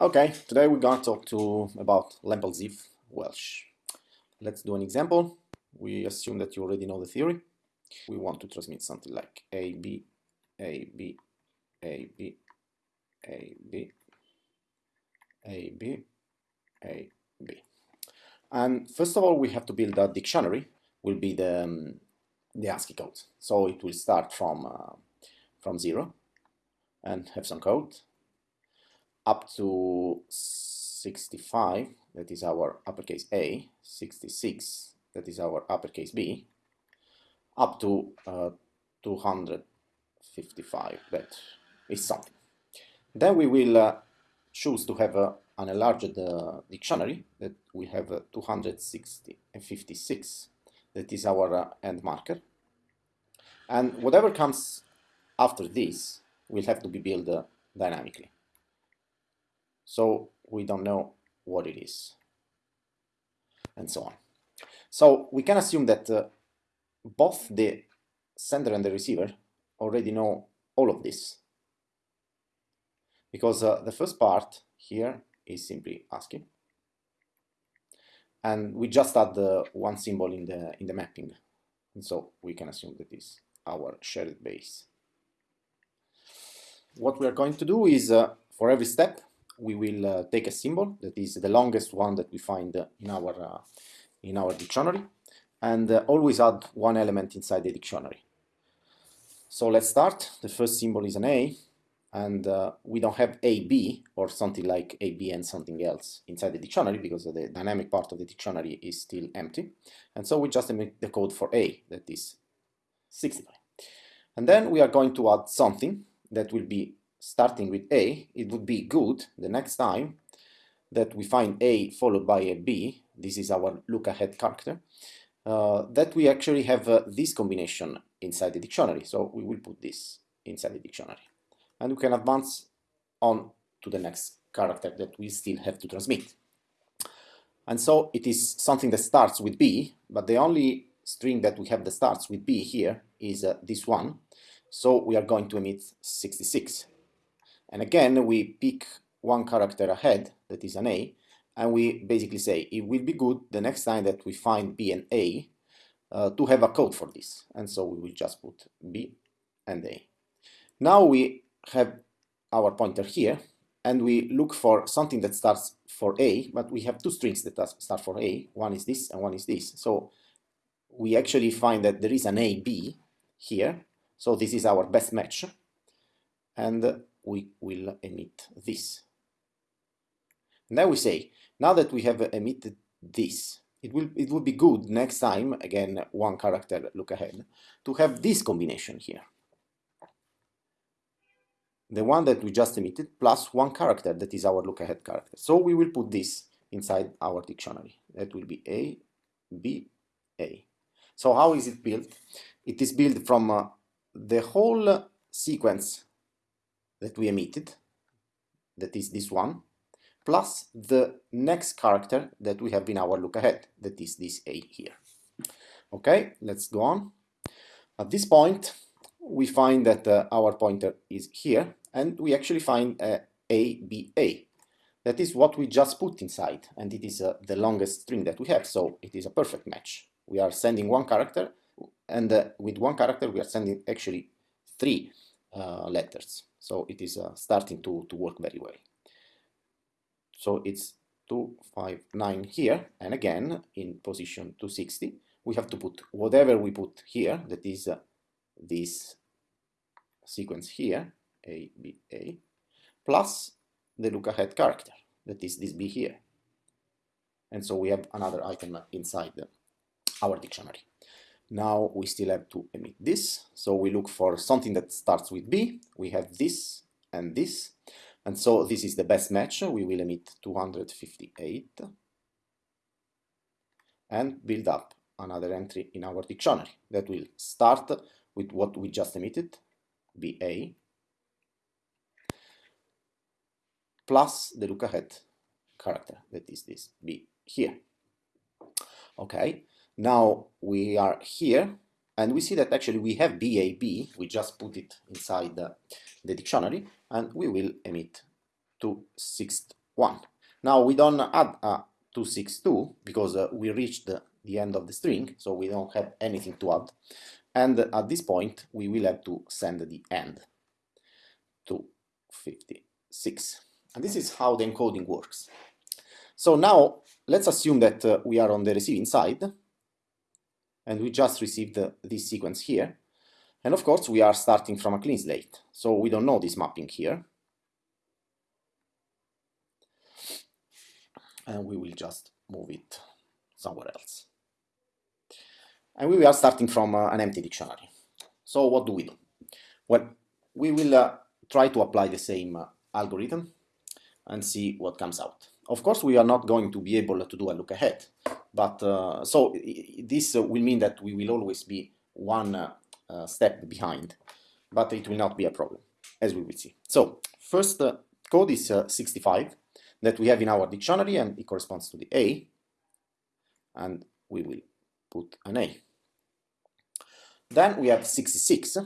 Okay, today we're to talk to about Lempel-Ziv Welch. Let's do an example. We assume that you already know the theory. We want to transmit something like A, B, A, B, A, B, A, B, A, B, A, B. And first of all, we have to build a dictionary, will be the, um, the ASCII code. So it will start from, uh, from zero and have some code up to 65, that is our uppercase A, 66, that is our uppercase B, up to uh, 255, that is something. Then we will uh, choose to have uh, an enlarged uh, dictionary that we have uh, 260 and 56, that is our uh, end marker. And whatever comes after this will have to be built uh, dynamically so we don't know what it is, and so on. So we can assume that uh, both the sender and the receiver already know all of this, because uh, the first part here is simply ASCII, and we just add the one symbol in the in the mapping, and so we can assume that is our shared base. What we are going to do is, uh, for every step, we will uh, take a symbol that is the longest one that we find in our uh, in our dictionary and uh, always add one element inside the dictionary. So let's start. The first symbol is an A and uh, we don't have AB or something like AB and something else inside the dictionary because the dynamic part of the dictionary is still empty. And so we just emit the code for A, that is 65. And then we are going to add something that will be starting with A, it would be good the next time that we find A followed by a B, this is our look ahead character, uh, that we actually have uh, this combination inside the dictionary. So we will put this inside the dictionary. And we can advance on to the next character that we still have to transmit. And so it is something that starts with B, but the only string that we have that starts with B here is uh, this one. So we are going to emit 66. And again, we pick one character ahead, that is an A, and we basically say it will be good the next time that we find B and A uh, to have a code for this. And so we will just put B and A. Now we have our pointer here, and we look for something that starts for A, but we have two strings that start for A. One is this and one is this. So we actually find that there is an AB here. So this is our best match. And we will emit this. And then we say, now that we have emitted this, it will it would be good next time, again one character look ahead, to have this combination here. The one that we just emitted plus one character that is our look ahead character. So we will put this inside our dictionary. That will be A, B, A. So how is it built? It is built from uh, the whole sequence that we emitted, that is this one, plus the next character that we have in our look ahead, that is this A here. Okay, let's go on. At this point, we find that uh, our pointer is here, and we actually find uh, A, B, A. That is what we just put inside, and it is uh, the longest string that we have, so it is a perfect match. We are sending one character, and uh, with one character we are sending actually three uh, letters. So it is uh, starting to, to work very well. So it's 259 here, and again, in position 260, we have to put whatever we put here, that is uh, this sequence here, A, B, A, plus the look ahead character, that is this B here. And so we have another item inside the, our dictionary. Now we still have to emit this. So we look for something that starts with B. We have this and this. And so this is the best match. We will emit 258 and build up another entry in our dictionary that will start with what we just emitted, BA, plus the look ahead character, that is this B here. Okay, now we are here and we see that actually we have BAB, we just put it inside the, the dictionary and we will emit 1. Now we don't add a 262 because uh, we reached the, the end of the string, so we don't have anything to add. And at this point, we will have to send the end to 56. And this is how the encoding works. So now let's assume that uh, we are on the receiving side and we just received uh, this sequence here. And of course, we are starting from a clean slate. So we don't know this mapping here. And we will just move it somewhere else. And we are starting from uh, an empty dictionary. So what do we do? Well, we will uh, try to apply the same uh, algorithm and see what comes out. Of course, we are not going to be able to do a look ahead, but uh, so this will mean that we will always be one uh, uh, step behind, but it will not be a problem, as we will see. So first uh, code is uh, 65 that we have in our dictionary and it corresponds to the A, and we will put an A. Then we have 66,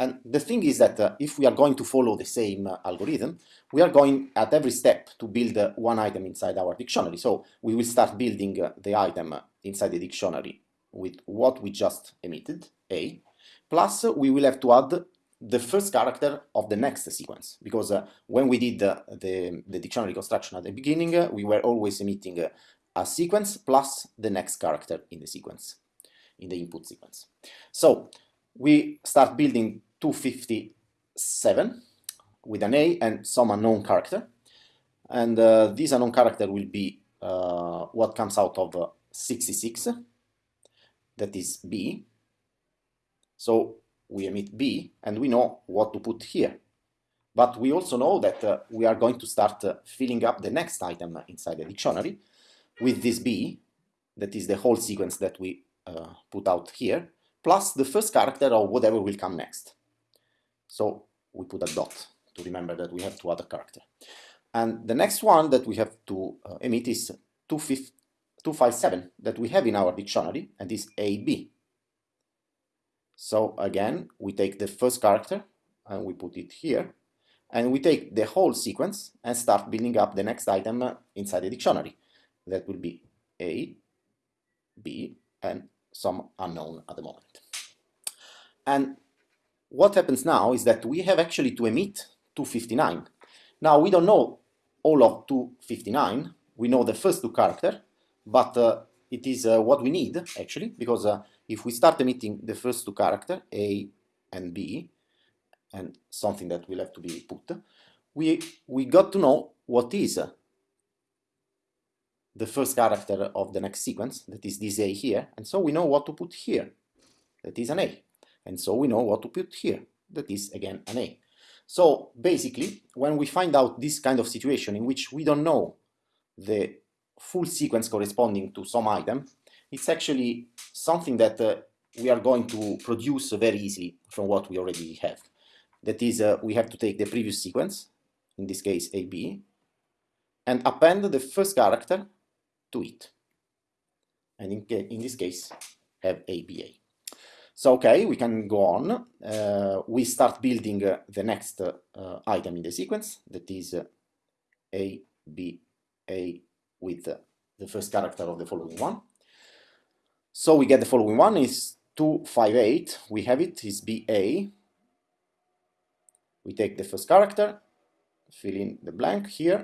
and the thing is that uh, if we are going to follow the same uh, algorithm, we are going at every step to build uh, one item inside our dictionary. So we will start building uh, the item inside the dictionary with what we just emitted, A, plus we will have to add the first character of the next sequence, because uh, when we did uh, the, the dictionary construction at the beginning, uh, we were always emitting a sequence plus the next character in the sequence, in the input sequence. So we start building 257 with an A and some unknown character, and uh, this unknown character will be uh, what comes out of 66, that is B, so we emit B and we know what to put here. But we also know that uh, we are going to start uh, filling up the next item inside the dictionary with this B, that is the whole sequence that we uh, put out here, plus the first character of whatever will come next. So we put a dot to remember that we have two other character. And the next one that we have to uh, emit is 257 that we have in our dictionary, and is AB. So again, we take the first character and we put it here. And we take the whole sequence and start building up the next item inside the dictionary. That will be A, B, and some unknown at the moment. And what happens now is that we have actually to emit 259. Now we don't know all of 259. We know the first two character, but uh, it is uh, what we need actually because uh, if we start emitting the first two character A and B and something that will have to be put we we got to know what is the first character of the next sequence that is this A here and so we know what to put here that is an A and so we know what to put here that is again an A so basically when we find out this kind of situation in which we don't know the full sequence corresponding to some item, it's actually something that uh, we are going to produce very easily from what we already have. That is, uh, we have to take the previous sequence, in this case AB, and append the first character to it. And in, in this case, have ABA. So, okay, we can go on. Uh, we start building uh, the next uh, item in the sequence, that is uh, ABA with the first character of the following one. So we get the following one is 258, we have it, is BA. We take the first character, fill in the blank here,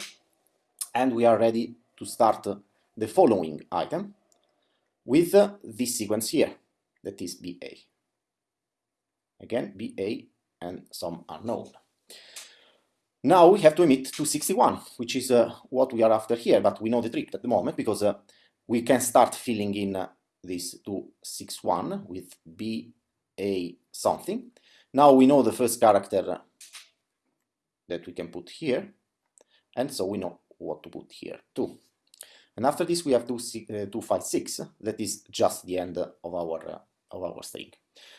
and we are ready to start the following item with this sequence here, that is BA. Again, BA and some are known. Now we have to emit 261, which is uh, what we are after here, but we know the trick at the moment because uh, we can start filling in uh, this 261 with B, A, something. Now we know the first character that we can put here, and so we know what to put here too. And after this we have 256, uh, that is just the end of our, uh, of our string.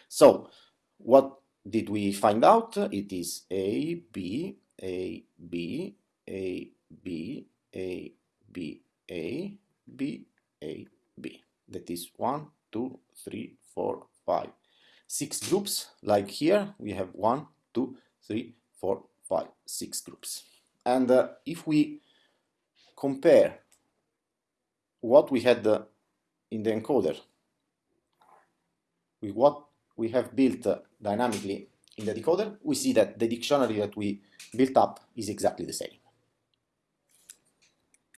So what did we find out? It is A, B, a, B, A, B, A, B, A, B, A, B. That is one, two, three, four, five, six groups. Like here, we have one, two, three, four, five, six groups. And uh, if we compare what we had uh, in the encoder with what we have built uh, dynamically in the decoder, we see that the dictionary that we built up is exactly the same.